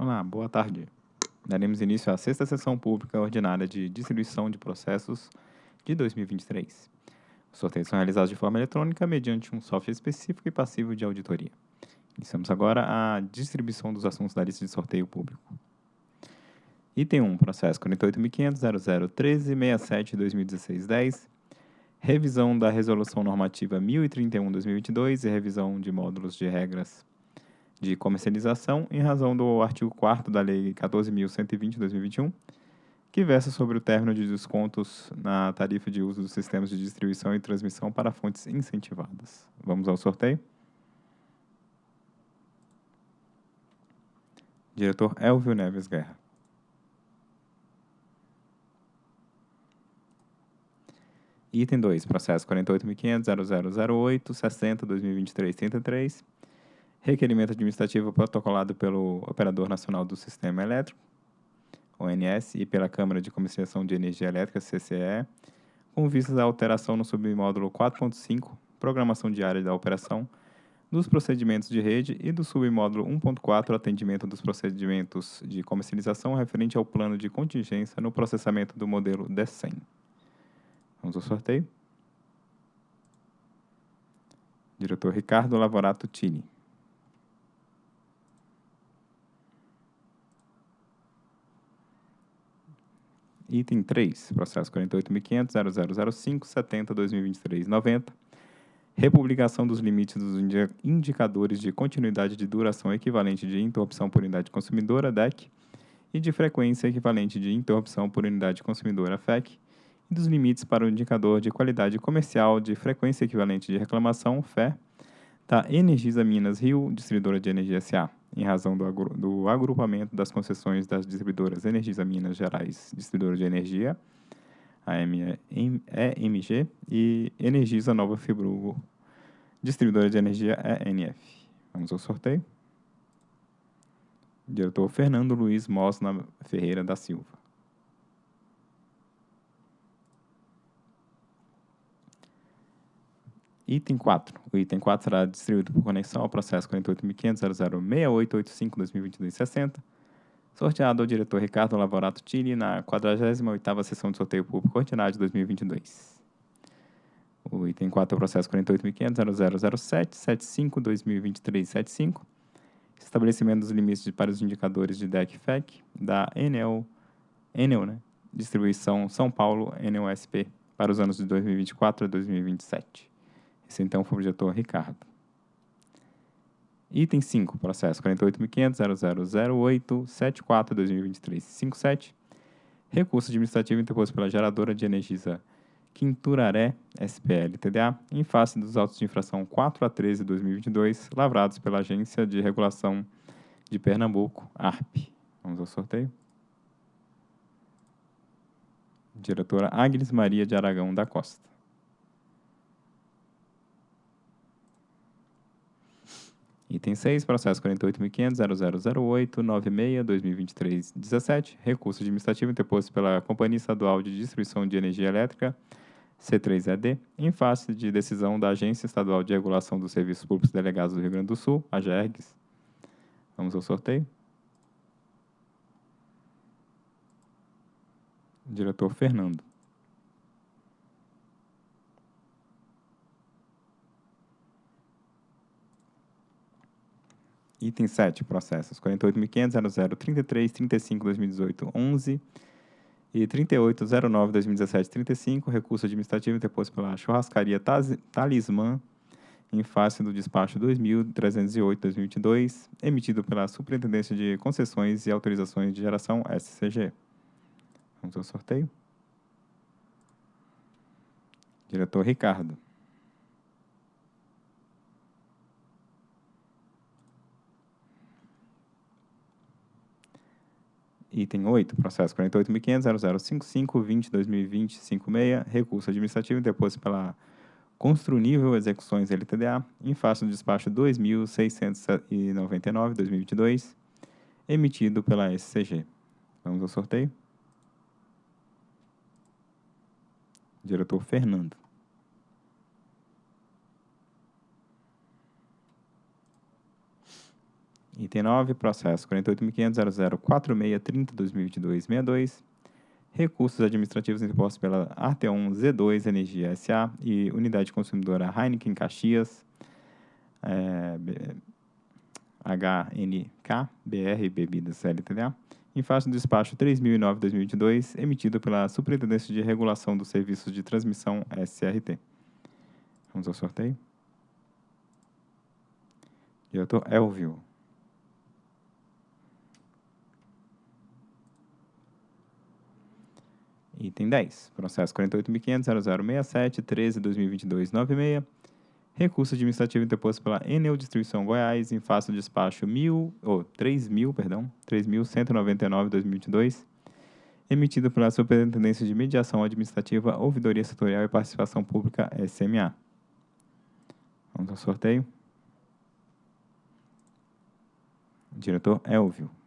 Olá, boa tarde. Daremos início à sexta sessão pública ordinária de distribuição de processos de 2023. Os sorteios são realizados de forma eletrônica mediante um software específico e passivo de auditoria. Iniciamos agora a distribuição dos assuntos da lista de sorteio público. Item 1, processo 48.500.001367-2016-10, revisão da Resolução Normativa 1031-2022 e revisão de módulos de regras de comercialização em razão do artigo 4 da Lei 14.120-2021, que versa sobre o término de descontos na tarifa de uso dos sistemas de distribuição e transmissão para fontes incentivadas. Vamos ao sorteio? Diretor Elvio Neves Guerra. Item 2, processo 48.500.0008.60.2023.33, requerimento administrativo protocolado pelo Operador Nacional do Sistema Elétrico, ONS, e pela Câmara de Comercialização de Energia Elétrica, CCE, com vistas à alteração no submódulo 4.5, programação diária da operação, dos procedimentos de rede e do submódulo 1.4, atendimento dos procedimentos de comercialização referente ao plano de contingência no processamento do modelo D100. Vamos ao sorteio. Diretor Ricardo Lavorato Tini. Item 3, processo 48.500.0005.70.2023.90, republicação dos limites dos indicadores de continuidade de duração equivalente de interrupção por unidade consumidora, DEC, e de frequência equivalente de interrupção por unidade consumidora, FEC, e dos limites para o indicador de qualidade comercial de frequência equivalente de reclamação, FE, da Energisa Minas Rio, distribuidora de energia SA, em razão do, agru do agrupamento das concessões das distribuidoras Energisa Minas Gerais, distribuidora de energia, EMG, e Energisa Nova Fibrugo, distribuidora de energia ENF. Vamos ao sorteio. Diretor Fernando Luiz Mosna Ferreira da Silva. Item 4. O item 4 será distribuído por conexão ao processo 48.500.006885-2022-60, sorteado ao diretor Ricardo Lavorato Tini na 48ª sessão de sorteio público ordinário de 2022. O item 4 é o processo 48.500.0007-75-2023-75, estabelecimento dos limites para os indicadores de DEC-FEC da Enel, Enel né? Distribuição São Paulo, Enel SP, para os anos de 2024 a 2027. Esse então foi o objetor Ricardo. Item 5, processo 48.500.0008.74.2023.57. Recurso administrativo interposto pela geradora de Energisa Quinturaré, SPL TDA, em face dos autos de infração 4 a 13 de 2022, lavrados pela Agência de Regulação de Pernambuco, ARP. Vamos ao sorteio. Diretora Agnes Maria de Aragão da Costa. Item 6, processo 48.500.0008.96.2023.17, recurso administrativo interposto pela Companhia Estadual de Distribuição de Energia Elétrica, C3ED, em face de decisão da Agência Estadual de Regulação dos Serviços Públicos Delegados do Rio Grande do Sul, a GERGS. Vamos ao sorteio. Diretor Fernando. Item 7, processos 48.500.0033.35.2018.11 e 38.09.2017.35, recurso administrativo interposto pela churrascaria Talismã em face do despacho 2.308.2022, emitido pela Superintendência de Concessões e Autorizações de Geração, SCG. Vamos ao sorteio. Diretor Ricardo. Item 8, processo 48.500.0055.20.2020.56, recurso administrativo deposto pela Construnível Execuções LTDA, em face do despacho 2.699.2022, emitido pela SCG. Vamos ao sorteio. Diretor Fernando. Item 9, processo 48.500.004630.2022.62. Recursos administrativos impostos pela Arteon Z2 Energia SA e Unidade Consumidora Heineken Caxias, é, HNK, BR Bebidas LTDA, em face do despacho 3009-2022, emitido pela Superintendência de Regulação dos Serviços de Transmissão SRT. Vamos ao sorteio. Diretor Elvio. Item 10. Processo 48.500.0067.13.2022.96. Recurso administrativo interposto pela Enel Distribuição Goiás em face do despacho 1000, ou 3.000, perdão, 3.199.2022, emitido pela Superintendência de Mediação Administrativa, Ouvidoria Setorial e Participação Pública, SMA. Vamos ao sorteio. Diretor Elvio.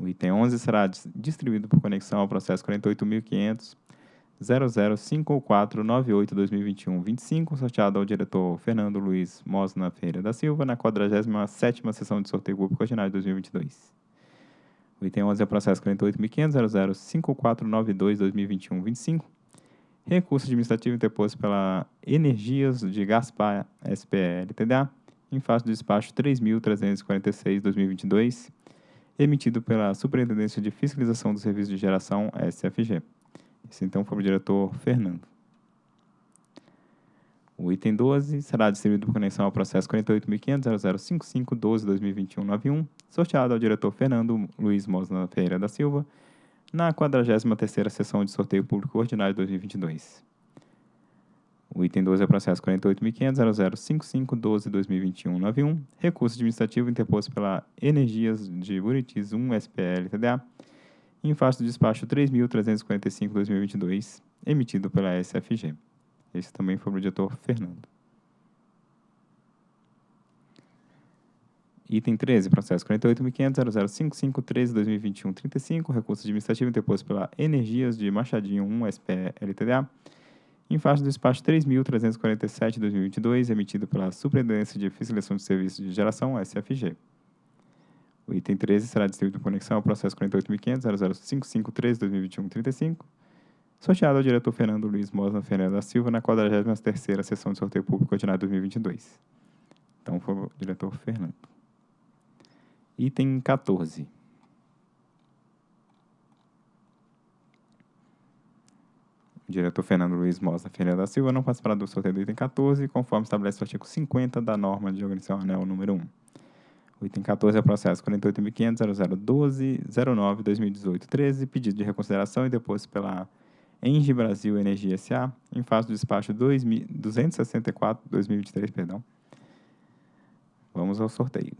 O item 11 será distribuído por conexão ao processo 48.500 005498-2021-25, sorteado ao diretor Fernando Luiz Mosna Ferreira da Silva, na 47ª sessão de sorteio público ordinário de 2022. O item 11 é o processo 48.500 005492-2021-25, recurso administrativo interposto pela Energias de Gaspar SPL TDA, em face do despacho 3.346-2022, emitido pela Superintendência de Fiscalização do Serviço de Geração, SFG. Esse então foi o diretor Fernando. O item 12 será distribuído por conexão ao processo 48.500.005512-2021-91, sorteado ao diretor Fernando Luiz Mosna Ferreira da Silva, na 43ª sessão de sorteio público ordinário de 2022. O item 12 é o processo 48.500.005512-2021-91, recurso administrativo interposto pela Energias de Buritis 1 SPL TDA, em face do despacho 3.345-2022, emitido pela SFG. Esse também foi o diretor Fernando. Item 13, processo 48.500.005513-2021-35, recurso administrativo interposto pela Energias de Machadinho 1 SPL TDA, em face do despacho 3.347-2022, emitido pela Superintendência de Fiscalização de Serviços de Geração, SFG. O item 13 será distribuído por conexão ao processo 48.500.005513-2021-35, sorteado ao diretor Fernando Luiz Mosna Ferreira da Silva na 43ª sessão de sorteio público ordinário 2022. Então, foi o diretor Fernando. Item 14. Diretor Fernando Luiz Mosna Ferreira da Silva não participará do sorteio do item 14, conforme estabelece o artigo 50 da norma de organização anel número 1. O item 14 é o processo 48.500.0012.09.2018.13, pedido de reconsideração e depósito pela Engie Brasil Energia S.A., em face do despacho 264-2023, perdão. Vamos ao sorteio.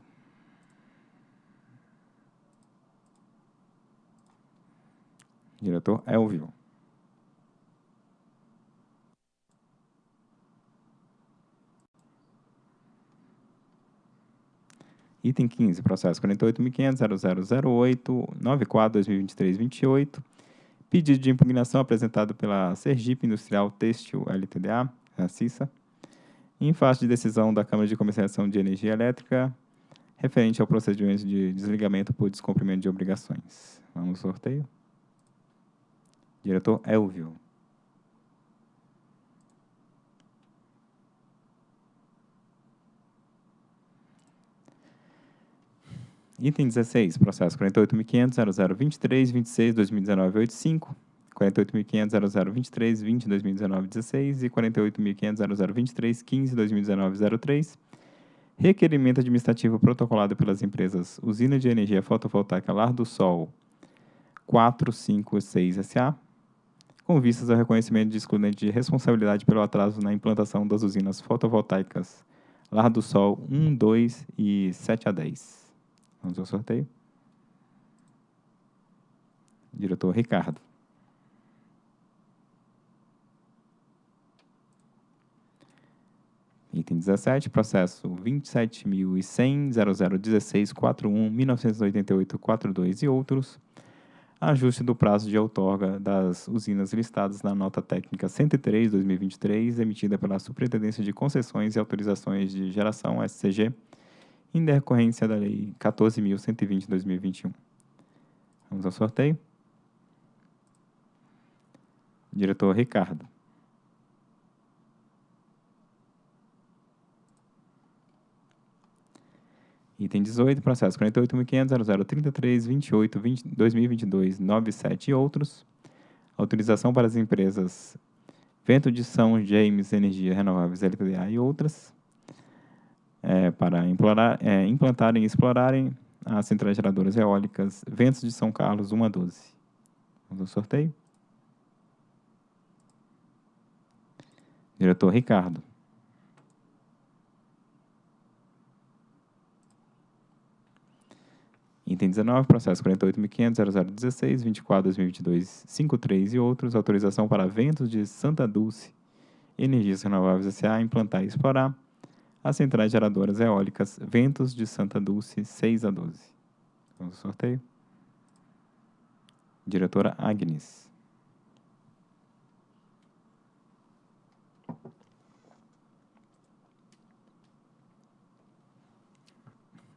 Diretor Elvio. Item 15, processo 48.500.0008.94.2023.28. Pedido de impugnação apresentado pela Sergipe Industrial Têxtil LTDA, a CISA, em face de decisão da Câmara de Comercialização de Energia Elétrica, referente ao procedimento de desligamento por descumprimento de obrigações. Vamos ao sorteio. Diretor Elvio. Item 16, processo 48.500.0023.26.2019.85, 48.500.0023.20.2019.16 e 48.500.0023.15.2019.03. Requerimento administrativo protocolado pelas empresas Usina de Energia Fotovoltaica Lar do Sol 456 SA, com vistas ao reconhecimento de excludente de responsabilidade pelo atraso na implantação das usinas fotovoltaicas Lar do Sol 1, 2 e 7 a 10. Vamos ao sorteio. Diretor Ricardo. Item 17, processo 27.100.0016.41.1988.42 e outros. ajuste do prazo de outorga das usinas listadas na nota técnica 103/2023, emitida pela Superintendência de Concessões e Autorizações de Geração, SCG, em decorrência da Lei 14.120/2021. Vamos ao sorteio. Diretor Ricardo. Item 18, processo 48.500.0033.28.2022.97 e outros. Autorização para as empresas Vento de São James Energia Renováveis LTDA e outras. É, para implorar, é, implantarem e explorarem as centrais geradoras eólicas Ventos de São Carlos 1 a 12. Vamos ao sorteio. Diretor Ricardo. Item 19, processo 48.500.0016, 24, 2022, 53 e outros. Autorização para ventos de Santa Dulce, Energias Renováveis S.A. implantar e explorar as centrais geradoras eólicas Ventos de Santa Dulce 6 a 12. Vamos ao sorteio. Diretora Agnes.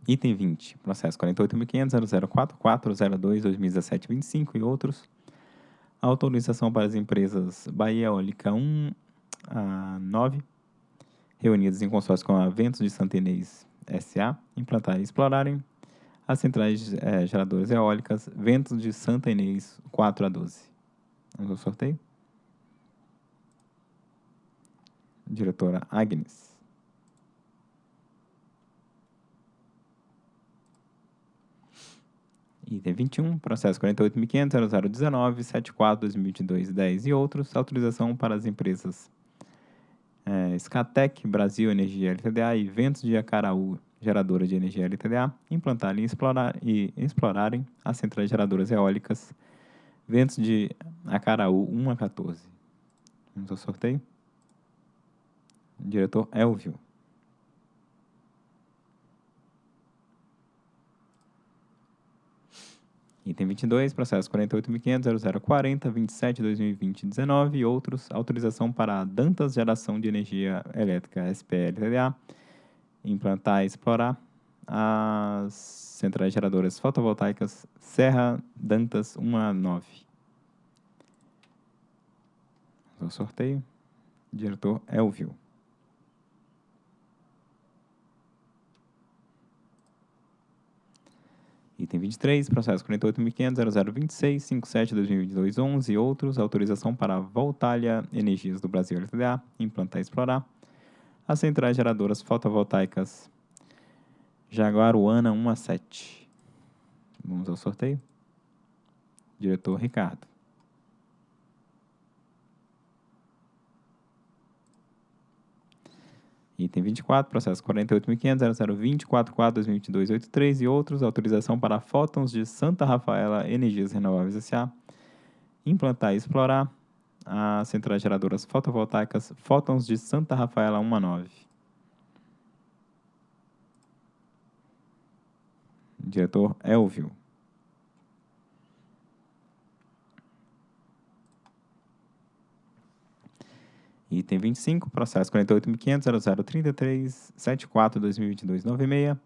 Item 20, processo 48.500.0044.02.2017.25 e outros. Autorização para as empresas Bahia Eólica 1 a 9, reunidas em consórcio com a Ventos de Santa Inês S.A., implantar e explorarem as centrais é, geradoras eólicas Ventos de Santa Inês 4 a 12. Vamos ao sorteio. Diretora Agnes. Item 21, processo 48.500.0019.74.2022.10 e outros. Autorização para as empresas Scatec, Brasil Energia LTDA e Ventos de Acaraú, geradora de energia LTDA, implantarem e, explorar, e explorarem as centrais geradoras eólicas Ventos de Acaraú 1 a 14. Vamos ao sorteio. Diretor Elvio. Item 22, processo 48.500.0040.27.2020.19 e outros. Autorização para a Dantas Geração de Energia Elétrica SPL-TDA implantar e explorar as centrais geradoras fotovoltaicas Serra Dantas 1 a 9. O sorteio. Diretor Elvio. Item 23, processo 48.500.0026.57.2022.11 e outros. Autorização para a Voltalia Energias do Brasil LTDA, implantar e explorar. As centrais geradoras fotovoltaicas Jaguaruana 1 a 7. Vamos ao sorteio. Diretor Ricardo. Item 24, processo 48.500.0020.44.2022.83 e outros. Autorização para fótons de Santa Rafaela Energias Renováveis S.A. Implantar e explorar as centrais geradoras fotovoltaicas Fótons de Santa Rafaela 1 a 9. Diretor Elvio. Item 25, processo 48.500.0033.74.2022.96.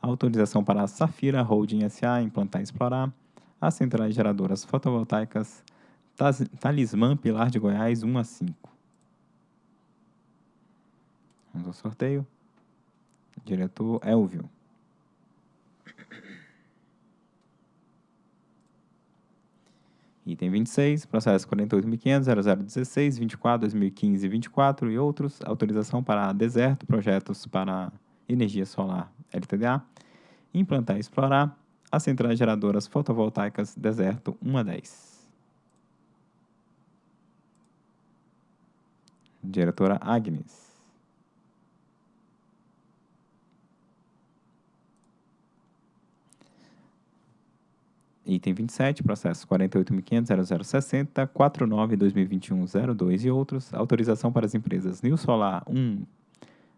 Autorização para a Safira Holding S.A. implantar e explorar as centrais geradoras fotovoltaicas Talismã Pilar de Goiás 1 a 5. Vamos ao sorteio. Diretor Elvio. Item 26, processo 48.500.0016.24.2015.24 e outros. Autorização para deserto, projetos para energia solar LTDA. Implantar e explorar as centrais geradoras fotovoltaicas deserto 1 a 10. Diretora Agnes. Item 27, processo 48.500.0060, 49.2021.02 e outros. Autorização para as empresas New Solar 1,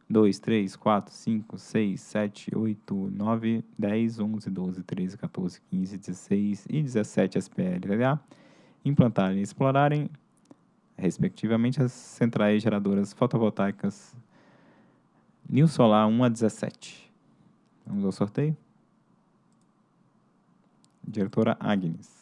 2, 3, 4, 5, 6, 7, 8, 9, 10, 11, 12, 13, 14, 15, 16 e 17 SPL-LDA implantarem e explorarem, respectivamente, as centrais geradoras fotovoltaicas New Solar 1 a 17. Vamos ao sorteio. Diretora Agnes.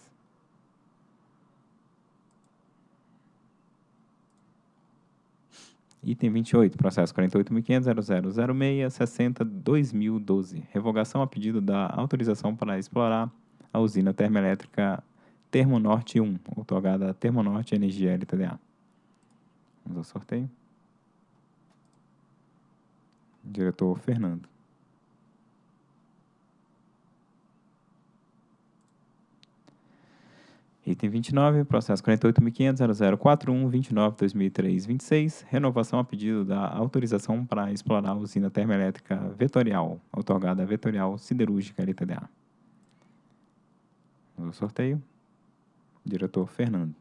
Item 28, processo 48.500.0006.60.2012. Revogação a pedido da autorização para explorar a usina termoelétrica Termonorte 1, otorgada a Termonorte Energia LTDA. Vamos ao sorteio. Diretor Fernando. Item 29, processo 48.500.0041.29.2003.26, renovação a pedido da autorização para explorar a usina termoelétrica Vetorial, otorgada Vetorial Siderúrgica LTDA. No sorteio, diretor Fernando.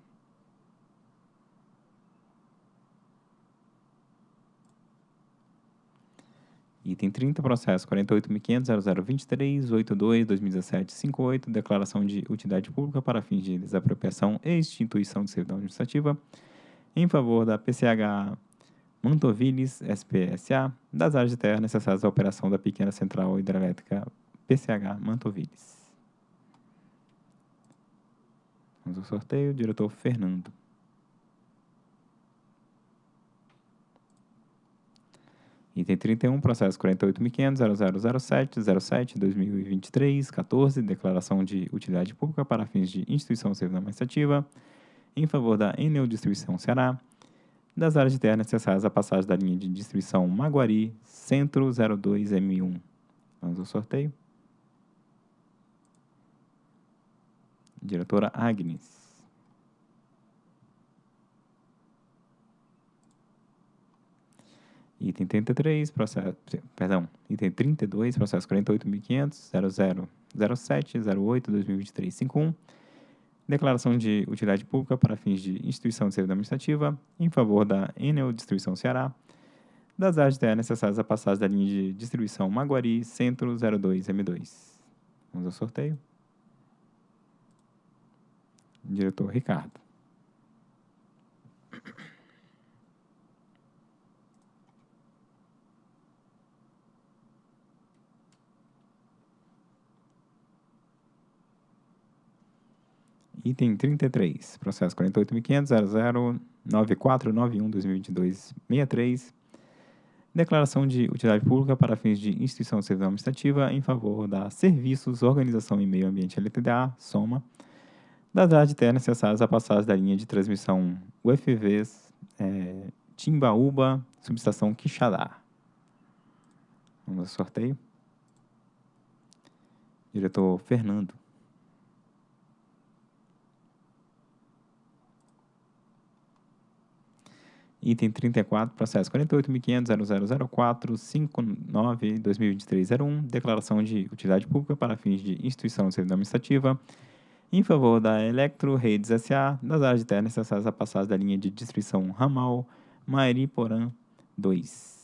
Item 30, processo 48.500.0023.82.2017.58, declaração de utilidade pública para fins de desapropriação e extintuição de servidão administrativa em favor da PCH Mantoviles SPSA, das áreas de terra necessárias à operação da pequena central hidrelétrica PCH Mantoviles. Vamos ao sorteio, diretor Fernando. Item 31, processo 48.500.0007.07.2023.14, declaração de utilidade pública para fins de instituição civil administrativa em favor da Enel Distribuição Ceará, das áreas de terra necessárias à passagem da linha de distribuição Maguari, Centro 02M1. Vamos ao sorteio. Diretora Agnes. Item 33, processo, perdão, item 32, processo 48.500.0007.08.2023.51, declaração de utilidade pública para fins de instituição de servidão administrativa em favor da Enel Distribuição Ceará, das áreas terra necessárias à passagem da linha de distribuição Maguari, Centro 02M2. Vamos ao sorteio. Diretor Ricardo. Item 33, processo 48.500.009491.2022.63, declaração de utilidade pública para fins de instituição civil administrativa em favor da Serviços, Organização e Meio Ambiente LTDA, SOMA, das áreas de terra necessárias à passagem da linha de transmissão UFVs é, Timbaúba, subestação Quixadá. Vamos ao sorteio. Diretor Fernando. Item 34, processo 48.500.0004.59.2023.01, declaração de utilidade pública para fins de instituição de servidão administrativa em favor da Electro Redes S.A. das áreas de terra necessárias à passagem da linha de distribuição ramal Mairi-Porã 2.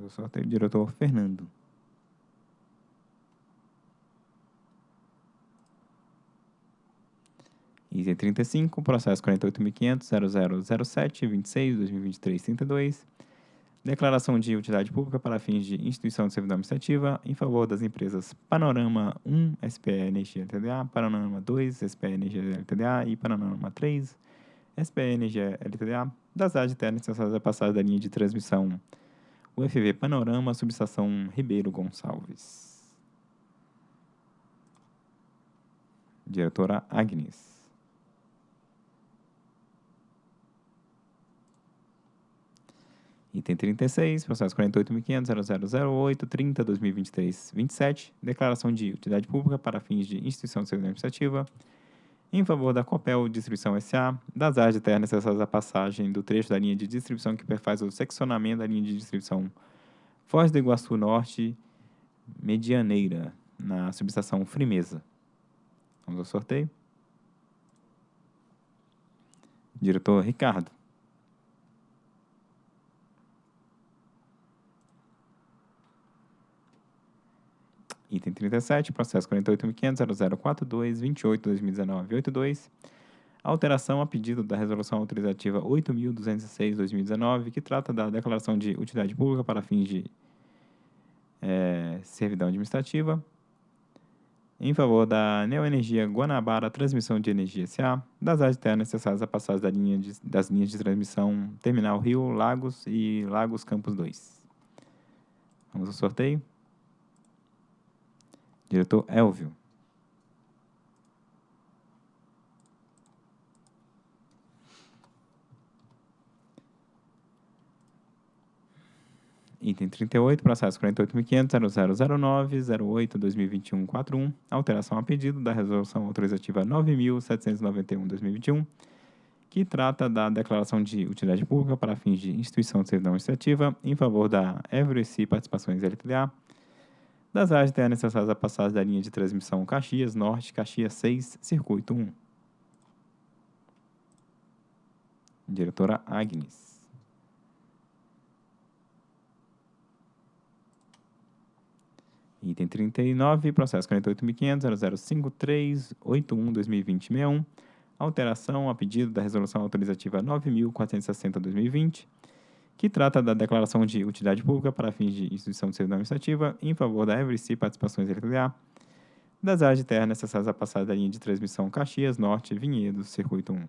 Eu sorteio o diretor Fernando. Item 35, processo 48.500.0007.26.2023.32. Declaração de utilidade pública para fins de instituição de servidão administrativa em favor das empresas Panorama 1 SPE Energia LTDA, Panorama 2 SPE Energia LTDA e Panorama 3 SPE Energia LTDA, das áreas terra necessárias à passagem da linha de transmissão UFV Panorama, subestação Ribeiro Gonçalves. Diretora Agnes. Item 36, processo 48.500.0008.30.2023.27, declaração de utilidade pública para fins de instituição de serviço administrativa em favor da Copel Distribuição S.A., das áreas de terra necessárias à passagem do trecho da linha de distribuição que perfaz o seccionamento da linha de distribuição Foz do Iguaçu Norte Medianeira, na subestação Frimeza. Vamos ao sorteio. Diretor Ricardo. Item 37, processo 48.500.0042.28.2019.82. Alteração a pedido da Resolução Autorizativa 8.206.2019, que trata da declaração de utilidade pública para fins de é, servidão administrativa, em favor da Neoenergia Guanabara Transmissão de Energia S.A., das áreas terras necessárias à passagem da linha de, das linhas de transmissão Terminal Rio, Lagos e Lagos Campos 2. Vamos ao sorteio. Diretor Elvio. Item 38, processo 48.500.0009.08.2021.41, alteração a pedido da Resolução Autorizativa 9.791.2021, que trata da declaração de utilidade pública para fins de instituição de servidão administrativa em favor da Everest Participações LTDA, das áreas terras necessárias à passagem da linha de transmissão Caxias Norte, Caxias 6, Circuito 1. Diretora Agnes. Item 39, processo 48.500.0053.81.2020.61, alteração a pedido da Resolução Autorizativa 9.460.2020, que trata da declaração de utilidade pública para fins de instituição de servidão administrativa em favor da Everest Participações LTDA, das áreas de terra necessárias à passagem da linha de transmissão Caxias Norte, Vinhedos, Circuito 1.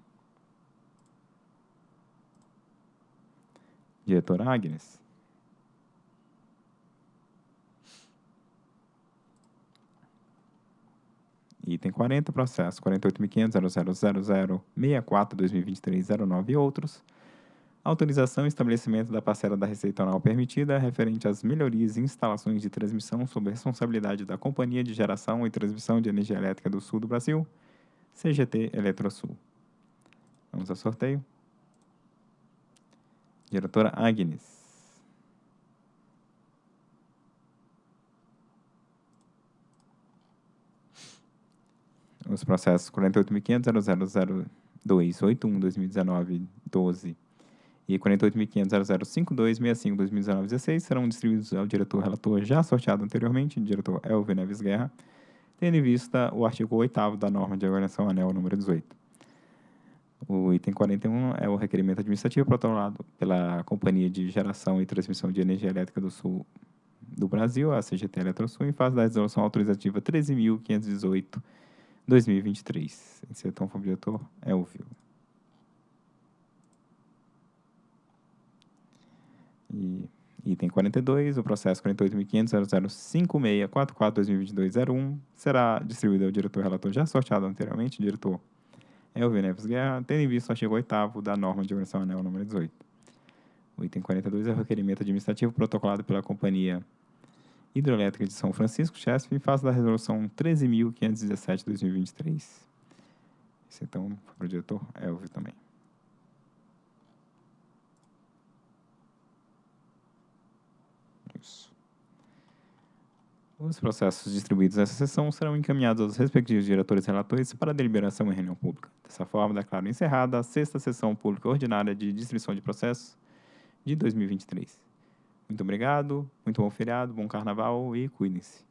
Diretora Agnes. Item 40, processo 48.500.000064.2023.09 e outros. Autorização e estabelecimento da parcela da receita anual permitida referente às melhorias e instalações de transmissão sob responsabilidade da Companhia de Geração e Transmissão de Energia Elétrica do Sul do Brasil, CGT Eletrosul. Vamos ao sorteio. Diretora Agnes. os processos 48.500.002.81.2019.12 e 48.500.0052.65.2019.16 serão distribuídos ao diretor relator já sorteado anteriormente, diretor Elvio Neves Guerra, tendo em vista o artigo 8 da norma de organização anel número 18. O item 41 é o requerimento administrativo protocolado pela Companhia de Geração e Transmissão de Energia Elétrica do Sul do Brasil, a CGT Eletrosul, em fase da resolução autorizativa 13.518 2023. Esse é tão diretor Elvio. E item 42, o processo 48.500.005644.2022.01 será distribuído ao diretor relator já sorteado anteriormente, diretor Elvio Neves Guerra, tendo em vista o artigo 8 da norma de organização anel número 18. O item 42 é o requerimento administrativo protocolado pela companhia Hidroelétrica de São Francisco, Chesf, em face da resolução 13.517 de 2023. Esse então para o diretor Elvio também. Os processos distribuídos nessa sessão serão encaminhados aos respectivos diretores relatores para deliberação em reunião pública. Dessa forma, declaro encerrada a sexta sessão pública ordinária de distribuição de processos de 2023. Muito obrigado, muito bom feriado, bom carnaval e cuidem-se.